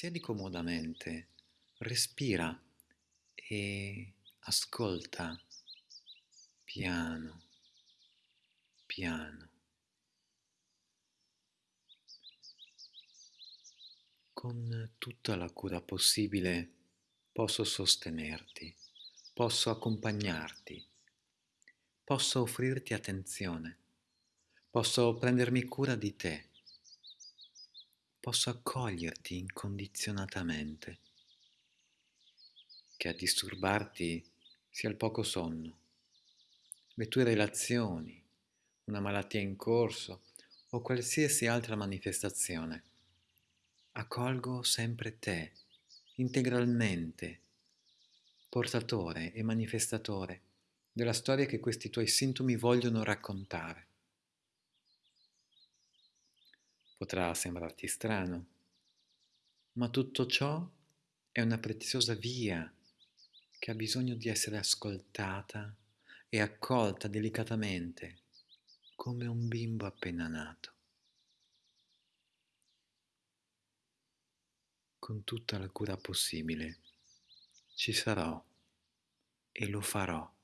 Siedi comodamente, respira e ascolta piano, piano. Con tutta la cura possibile posso sostenerti, posso accompagnarti, posso offrirti attenzione, posso prendermi cura di te posso accoglierti incondizionatamente, che a disturbarti sia il poco sonno, le tue relazioni, una malattia in corso o qualsiasi altra manifestazione. Accolgo sempre te, integralmente, portatore e manifestatore della storia che questi tuoi sintomi vogliono raccontare. Potrà sembrarti strano, ma tutto ciò è una preziosa via che ha bisogno di essere ascoltata e accolta delicatamente come un bimbo appena nato. Con tutta la cura possibile ci sarò e lo farò.